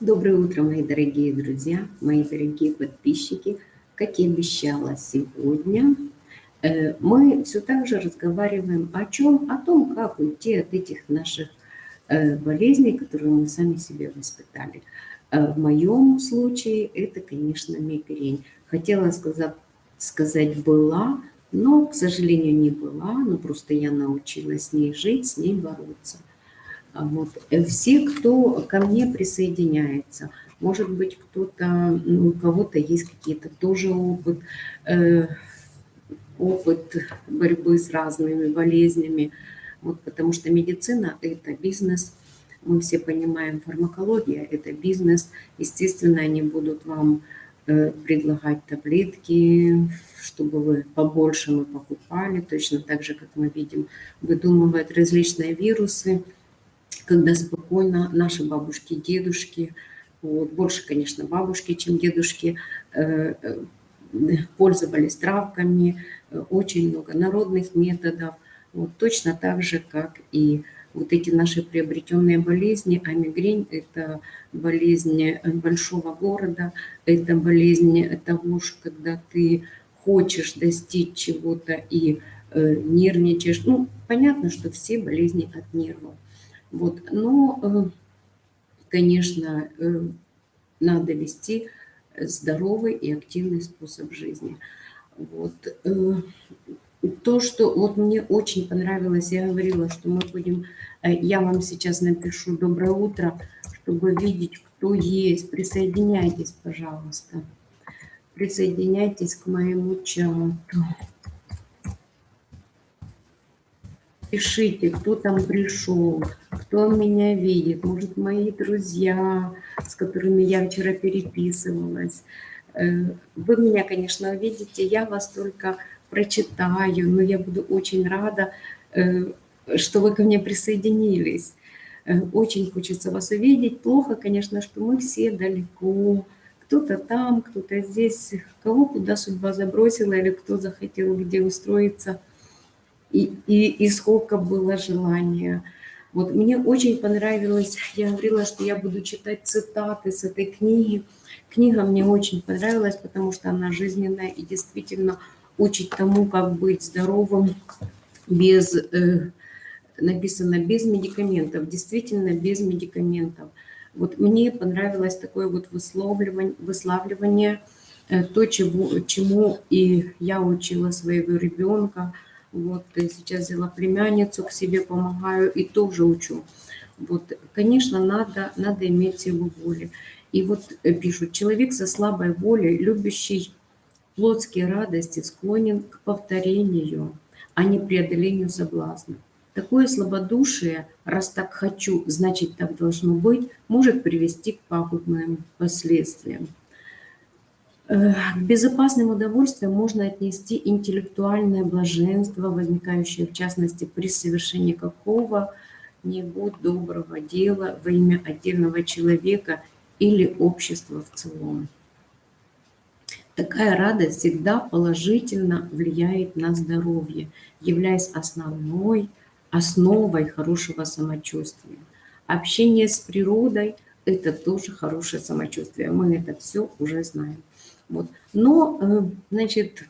Доброе утро, мои дорогие друзья, мои дорогие подписчики. Как и обещала сегодня, э, мы все так же разговариваем о чем? О том, как уйти от этих наших э, болезней, которые мы сами себе воспитали. Э, в моем случае это, конечно, мигрень. Хотела сказать, сказать была, но, к сожалению, не была, но просто я научилась с ней жить, с ней бороться. А вот. Э, все, кто ко мне присоединяется, может быть, кто-то, ну, у кого-то есть какие-то тоже опыт, э, опыт борьбы с разными болезнями, вот, потому что медицина – это бизнес, мы все понимаем, фармакология – это бизнес, естественно, они будут вам э, предлагать таблетки, чтобы вы побольше мы покупали, точно так же, как мы видим, выдумывают различные вирусы – когда спокойно наши бабушки, дедушки, вот, больше, конечно, бабушки, чем дедушки, э, э, пользовались травками, э, очень много народных методов, вот, точно так же, как и вот эти наши приобретенные болезни, а мигрень – это болезнь большого города, это болезнь того, что когда ты хочешь достичь чего-то и э, нервничаешь. Ну, понятно, что все болезни от нервов. Вот. Но, э, конечно, э, надо вести здоровый и активный способ жизни. Вот. Э, то, что вот мне очень понравилось, я говорила, что мы будем, я вам сейчас напишу «Доброе утро», чтобы видеть, кто есть. Присоединяйтесь, пожалуйста. Присоединяйтесь к моему чату. Пишите, кто там пришел, кто меня видит, может, мои друзья, с которыми я вчера переписывалась. Э, вы меня, конечно, увидите, я вас только прочитаю, но я буду очень рада, э, что вы ко мне присоединились. Э, очень хочется вас увидеть. Плохо, конечно, что мы все далеко. Кто-то там, кто-то здесь, кого куда судьба забросила или кто захотел где устроиться – и, и, и сколько было желания. Вот мне очень понравилось, я говорила, что я буду читать цитаты с этой книги. Книга мне очень понравилась, потому что она жизненная и действительно учит тому, как быть здоровым без, э, написано без медикаментов, действительно без медикаментов. Вот мне понравилось такое вот выславливание, выславливание э, то, чего, чему и я учила своего ребенка – вот сейчас взяла племянницу к себе, помогаю и тоже учу. Вот, конечно, надо, надо иметь силу воли. И вот э, пишут, человек со слабой волей, любящий плотские радости, склонен к повторению, а не преодолению соблазна. Такое слабодушие, раз так хочу, значит так должно быть, может привести к пагубным последствиям. Э, к безопасным удовольствиям можно отнести интеллектуальное блаженство, возникающее в частности при совершении какого-нибудь доброго дела во имя отдельного человека или общества в целом. Такая радость всегда положительно влияет на здоровье, являясь основной, основой хорошего самочувствия. Общение с природой – это тоже хорошее самочувствие. Мы это все уже знаем. Вот. Но, э, значит,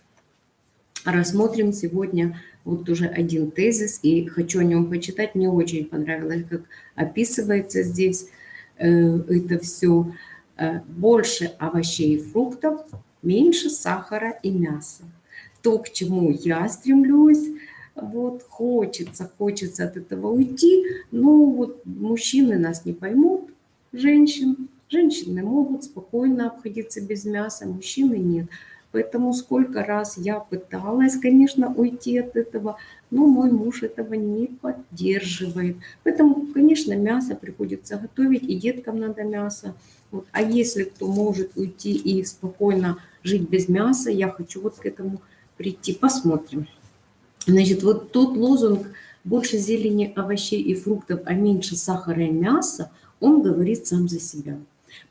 рассмотрим сегодня вот уже один тезис, и хочу о нем почитать. Мне очень понравилось, как описывается здесь э, это все. Э, больше овощей и фруктов, меньше сахара и мяса. То, к чему я стремлюсь, вот, хочется, хочется от этого уйти, но вот мужчины нас не поймут, женщин, Женщины могут спокойно обходиться без мяса, мужчины нет. Поэтому сколько раз я пыталась, конечно, уйти от этого, но мой муж этого не поддерживает. Поэтому, конечно, мясо приходится готовить, и деткам надо мясо. Вот. А если кто может уйти и спокойно жить без мяса, я хочу вот к этому прийти. Посмотрим. Значит, вот тот лозунг «больше зелени, овощей и фруктов, а меньше сахара и мяса», он говорит сам за себя.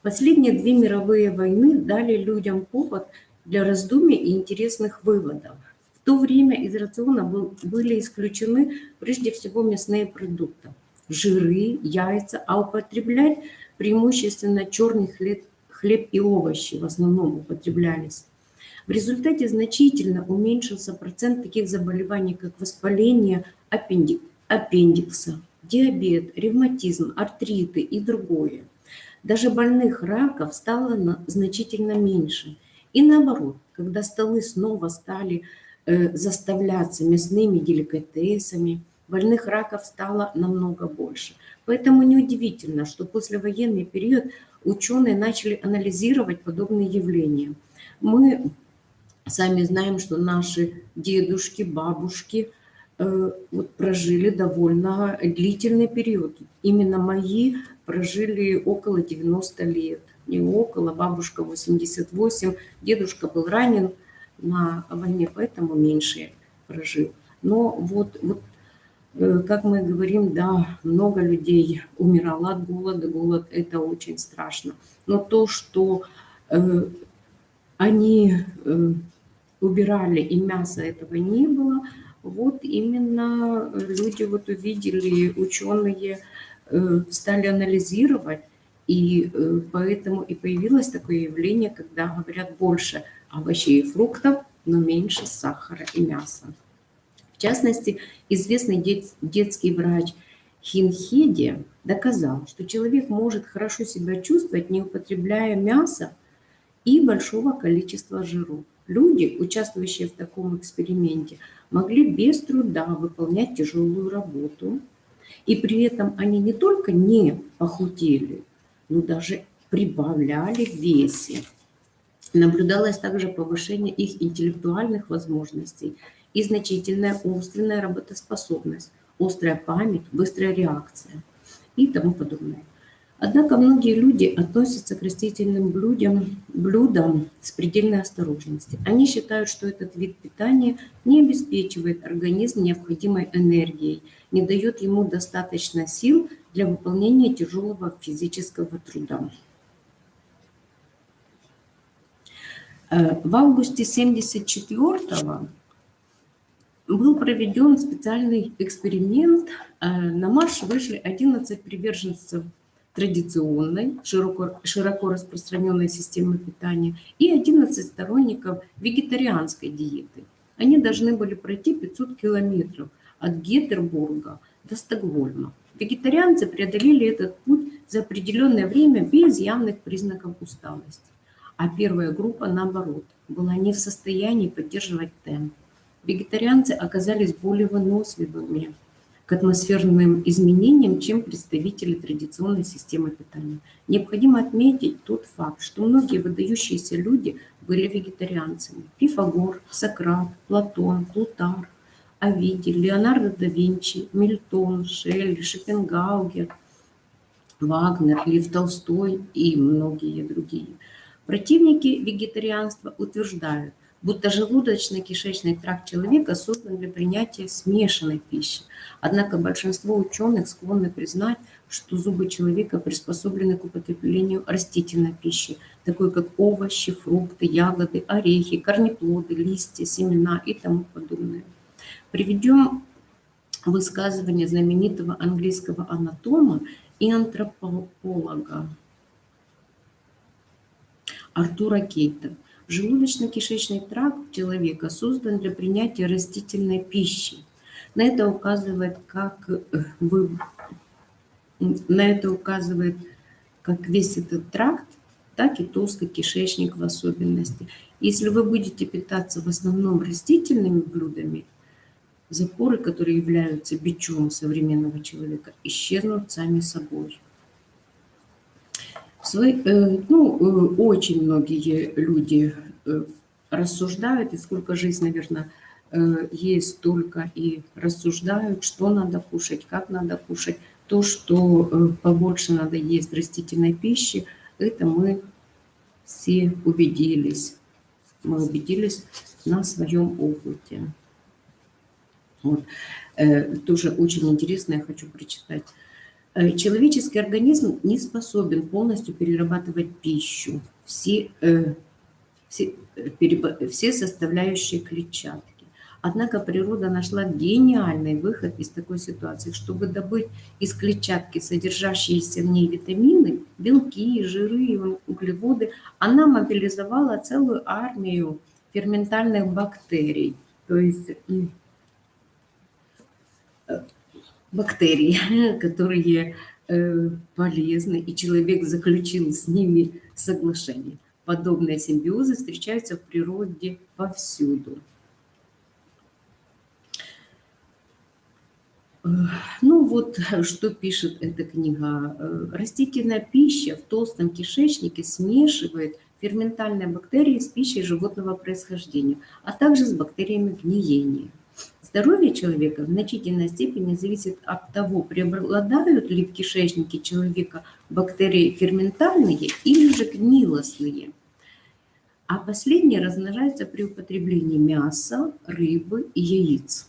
Последние две мировые войны дали людям повод для раздумий и интересных выводов. В то время из рациона был, были исключены прежде всего мясные продукты, жиры, яйца, а употреблять преимущественно черный хлеб, хлеб и овощи в основном употреблялись. В результате значительно уменьшился процент таких заболеваний, как воспаление аппендик, аппендикса, диабет, ревматизм, артриты и другое. Даже больных раков стало значительно меньше. И наоборот, когда столы снова стали э, заставляться мясными деликатесами, больных раков стало намного больше. Поэтому неудивительно, что послевоенный период ученые начали анализировать подобные явления. Мы сами знаем, что наши дедушки, бабушки вот прожили довольно длительный период. Именно мои прожили около 90 лет. Не около, бабушка 88, дедушка был ранен на войне, поэтому меньше прожил. Но вот, вот Э, как мы говорим, да, много людей умирало от голода. Голод – это очень страшно. Но то, что э, они э, убирали, и мяса этого не было, вот именно люди вот увидели, ученые э, стали анализировать, и э, поэтому и появилось такое явление, когда говорят больше овощей и фруктов, но меньше сахара и мяса. В частности, известный дет, детский врач Хинхеди доказал, что человек может хорошо себя чувствовать, не употребляя мяса и большого количества жиров. Люди, участвующие в таком эксперименте, могли без труда выполнять тяжелую работу, и при этом они не только не похудели, но даже прибавляли в весе. Наблюдалось также повышение их интеллектуальных возможностей и значительная умственная работоспособность, острая память, быстрая реакция и тому подобное. Однако многие люди относятся к растительным блюдам, блюдам с предельной осторожностью. Они считают, что этот вид питания не обеспечивает организм необходимой энергией, не дает ему достаточно сил для выполнения тяжелого физического труда. Э, в августе 1974 был проведен специальный эксперимент. Э, на марш вышли 11 приверженцев традиционной, широко, широко распространенной системы питания и 11 сторонников вегетарианской диеты. Они должны были пройти 500 километров от Гетербурга до Стокгольма. Вегетарианцы преодолели этот путь за определенное время без явных признаков усталости. А первая группа, наоборот, была не в состоянии поддерживать темп вегетарианцы оказались более выносливыми к атмосферным изменениям, чем представители традиционной системы питания. Необходимо отметить тот факт, что многие выдающиеся люди были вегетарианцами. Пифагор, Сократ, Платон, Плутар, Овидий, Леонардо да Винчи, Мильтон, Шелли, Шопенгаугер, Вагнер, Лев Толстой и многие другие. Противники вегетарианства утверждают – будто желудочно-кишечный тракт человека создан для принятия смешанной пищи. Однако большинство ученых склонны признать, что зубы человека приспособлены к употреблению растительной пищи, такой как овощи, фрукты, ягоды, орехи, корнеплоды, листья, семена и тому подобное. Приведем высказывание знаменитого английского анатома и антрополога Артура Кейта – Желудочно-кишечный тракт человека создан для принятия растительной пищи. На это указывает как э, вы, на это указывает как весь этот тракт, так и толстый кишечник в особенности. Если вы будете питаться в основном растительными блюдами, запоры, которые являются бичом современного человека, исчезнут сами собой. Э, ну, э, очень многие люди э, рассуждают, и сколько жизнь, наверное, есть, только и рассуждают, что надо кушать, как надо кушать. То, что побольше надо есть растительной пищи, это мы все убедились. Мы убедились на своем опыте. Вот. Тоже очень интересно, я хочу прочитать. Э, человеческий организм не способен полностью перерабатывать пищу, все, э, все, э, все составляющие клетчатки. Однако природа нашла гениальный выход из такой ситуации. Чтобы добыть из клетчатки содержащиеся в ней витамины, белки, жиры, углеводы, она мобилизовала целую армию ферментальных бактерий. То есть э, бактерии, которые э, полезны, и человек заключил с ними соглашение. Подобные симбиозы встречаются в природе повсюду. Ну вот, что пишет эта книга. Растительная пища в толстом кишечнике смешивает ферментальные бактерии с пищей животного происхождения, а также с бактериями гниения. Здоровье человека в значительной степени зависит от того, преобладают ли в кишечнике человека бактерии ферментальные или же гнилостные. А последние размножаются при употреблении мяса, рыбы и яиц.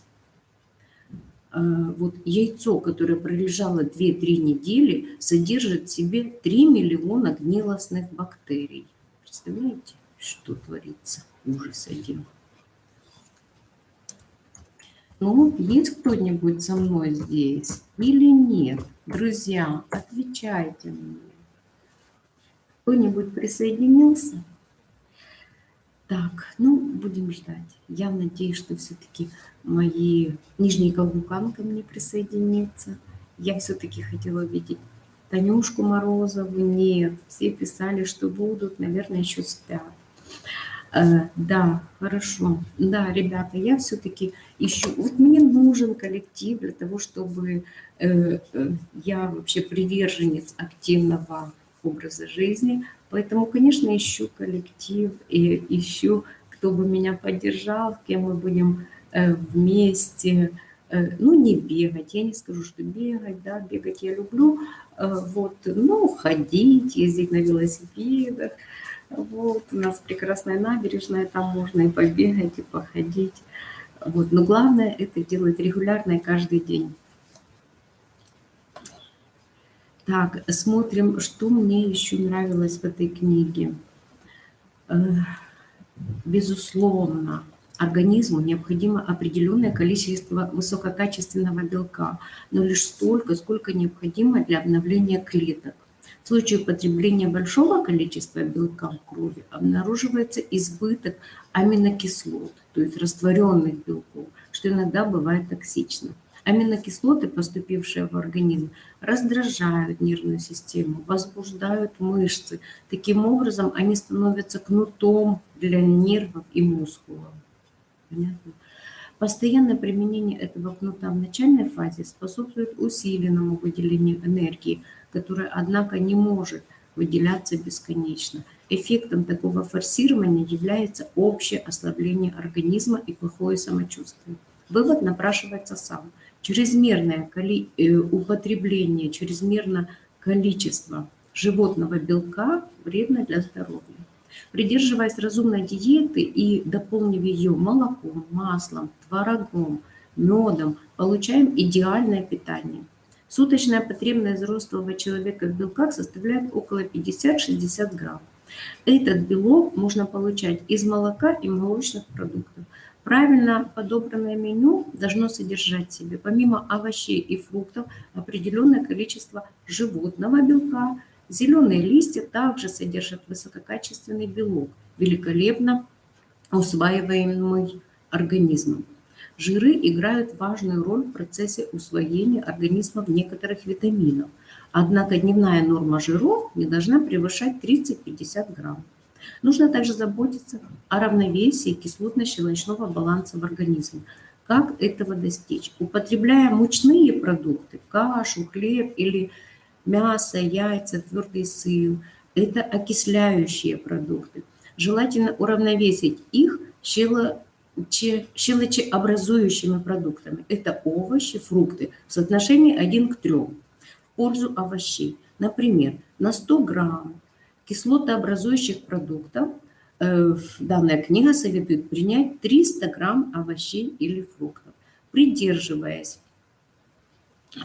А, вот яйцо, которое пролежало 2-3 недели, содержит в себе 3 миллиона гнилостных бактерий. Представляете, что творится? Ужас один. Ну, есть кто-нибудь со мной здесь или нет? Друзья, отвечайте мне. Кто-нибудь присоединился? Так, ну, будем ждать. Я надеюсь, что все-таки мои нижние Калгукан ко мне присоединится. Я все-таки хотела увидеть Танюшку Морозову. Нет, все писали, что будут, наверное, еще спят. Э, да, хорошо. Да, ребята, я все-таки ищу... Вот мне нужен коллектив для того, чтобы э, э, я вообще приверженец активного образа жизни, Поэтому, конечно, ищу коллектив и ищу, кто бы меня поддержал, с кем мы будем вместе, ну, не бегать, я не скажу, что бегать, да, бегать я люблю, вот, ну, ходить, ездить на велосипедах, вот, у нас прекрасная набережная, там можно и побегать, и походить, вот, но главное это делать регулярно и каждый день. Так, смотрим, что мне еще нравилось в этой книге. Э, безусловно, организму необходимо определенное количество высококачественного белка, но лишь столько, сколько необходимо для обновления клеток. В случае употребления большого количества белка в крови обнаруживается избыток аминокислот, то есть растворенных белков, что иногда бывает токсично. Аминокислоты, поступившие в организм, раздражают нервную систему, возбуждают мышцы. Таким образом, они становятся кнутом для нервов и мускулов. Понятно? Постоянное применение этого кнута в начальной фазе способствует усиленному выделению энергии, которая, однако, не может выделяться бесконечно. Эффектом такого форсирования является общее ослабление организма и плохое самочувствие. Вывод напрашивается сам – чрезмерное. Э, употребление, чрезмерное количество животного белка вредно для здоровья. Придерживаясь разумной диеты и дополнив ее молоком, маслом, творогом, медом, получаем идеальное питание. Суточная потребность взрослого человека в белках составляет около 50-60 грамм. Этот белок можно получать из молока и молочных продуктов – Правильно подобранное меню должно содержать в себе, помимо овощей и фруктов, определенное количество животного белка. Зеленые листья также содержат высококачественный белок, великолепно усваиваемый организмом. Жиры играют важную роль в процессе усвоения организмом некоторых витаминов. Однако дневная норма жиров не должна превышать 30-50 грамм. Нужно также заботиться о равновесии кислотно-щелочного баланса в организме. Как этого достичь? Употребляя мучные продукты, кашу, хлеб или мясо, яйца, твердый сыр, это окисляющие продукты. Желательно уравновесить их щело щелочеобразующими продуктами. Это овощи, фрукты в соотношении 1 к 3 в пользу овощей. Например, на 100 грамм кислотообразующих продуктов э, данная книга советует принять 300 грамм овощей или фруктов. Придерживаясь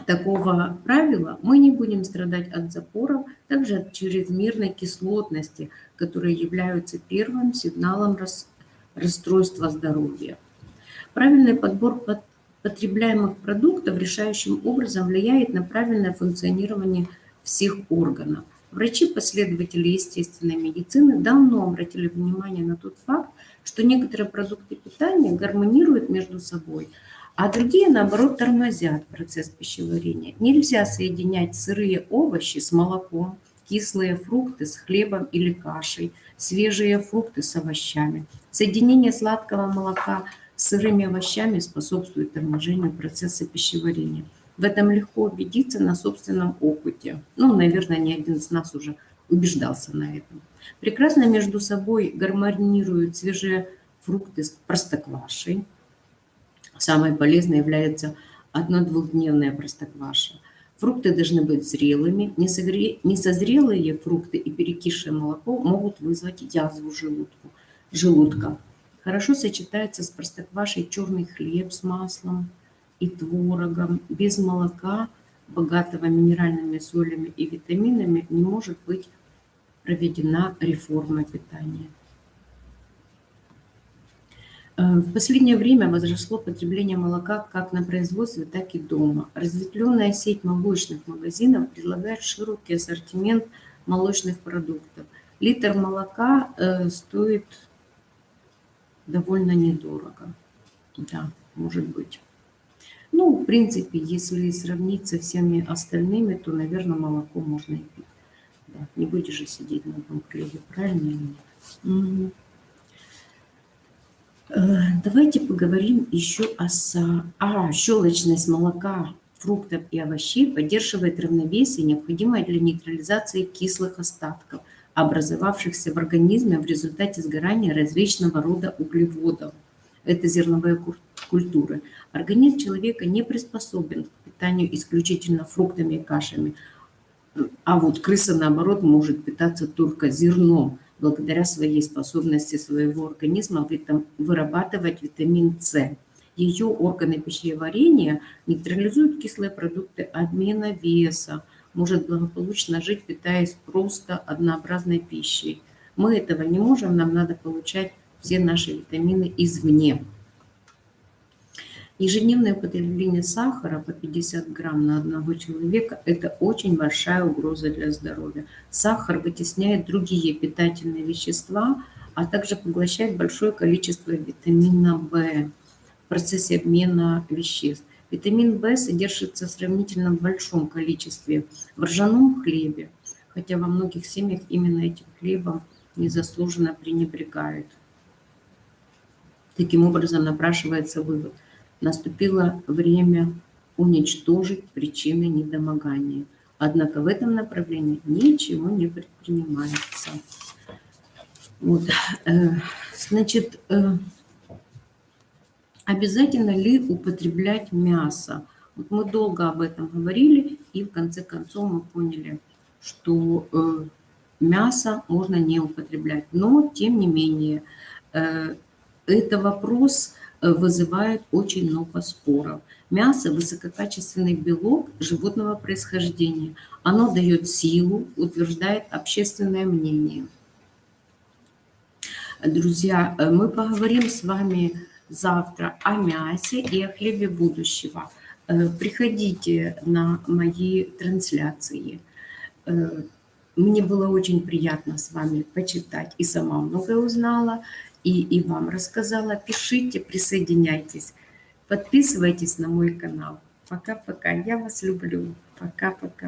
такого правила, мы не будем страдать от запоров, также от чрезмерной кислотности, которые являются первым сигналом расстройства здоровья. Правильный подбор потребляемых продуктов решающим образом влияет на правильное функционирование всех органов. Врачи-последователи естественной медицины давно обратили внимание на тот факт, что некоторые продукты питания гармонируют между собой, а другие, наоборот, тормозят процесс пищеварения. Нельзя соединять сырые овощи с молоком, кислые фрукты с хлебом или кашей, свежие фрукты с овощами. Соединение сладкого молока с сырыми овощами способствует торможению процесса пищеварения. В этом легко убедиться на собственном опыте. Ну, наверное, ни один из нас уже убеждался на этом. Прекрасно между собой гармонируют свежие фрукты с простоквашей. Самой полезной является одно-двухдневная простокваша. Фрукты должны быть зрелыми. Несозрелые фрукты и перекисшее молоко могут вызвать язву желудку, желудка. Хорошо сочетается с простоквашей черный хлеб с маслом и творогом. Без молока, богатого минеральными солями и витаминами, не может быть проведена реформа питания. Э, в последнее время возросло потребление молока как на производстве, так и дома. Разветвленная сеть молочных магазинов предлагает широкий ассортимент молочных продуктов. Литр молока э, стоит довольно недорого. Да, может быть. Ну, в принципе, если сравнить со всеми остальными, то, наверное, молоко можно и пить. Да, не будешь же сидеть на одном хлебе, правильно или нет? Угу. Давайте поговорим еще о... А, щелочность молока, фруктов и овощей поддерживает равновесие, необходимое для нейтрализации кислых остатков – образовавшихся в организме в результате сгорания различного рода углеводов. Это зерновые культуры. Организм человека не приспособен к питанию исключительно фруктами и кашами. А вот крыса, наоборот, может питаться только зерном, благодаря своей способности своего организма вырабатывать витамин С. Ее органы пищеварения нейтрализуют кислые продукты обмена веса, может благополучно жить, питаясь просто однообразной пищей. Мы этого не можем, нам надо получать все наши витамины извне. Ежедневное употребление сахара по 50 грамм на одного человека – это очень большая угроза для здоровья. Сахар вытесняет другие питательные вещества, а также поглощает большое количество витамина В в процессе обмена веществ. Витамин В содержится в сравнительно большом количестве в ржаном хлебе, хотя во многих семьях именно этим хлебом незаслуженно пренебрегают. Таким образом напрашивается вывод. Наступило время уничтожить причины недомогания. Однако в этом направлении ничего не предпринимается. Вот. Э, значит, э, Обязательно ли употреблять мясо? Вот мы долго об этом говорили, и в конце концов мы поняли, что э, мясо можно не употреблять. Но, тем не менее, это вопрос вызывает очень много споров. Мясо – высококачественный белок животного происхождения. Оно дает силу, утверждает общественное мнение. Друзья, э, мы поговорим с вами завтра о мясе и о хлебе будущего. Э, приходите на мои трансляции. Э, мне было очень приятно с вами почитать и сама многое узнала, и, и вам рассказала. Пишите, присоединяйтесь, подписывайтесь на мой канал. Пока-пока. Я вас люблю. Пока-пока.